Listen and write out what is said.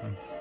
Hmm.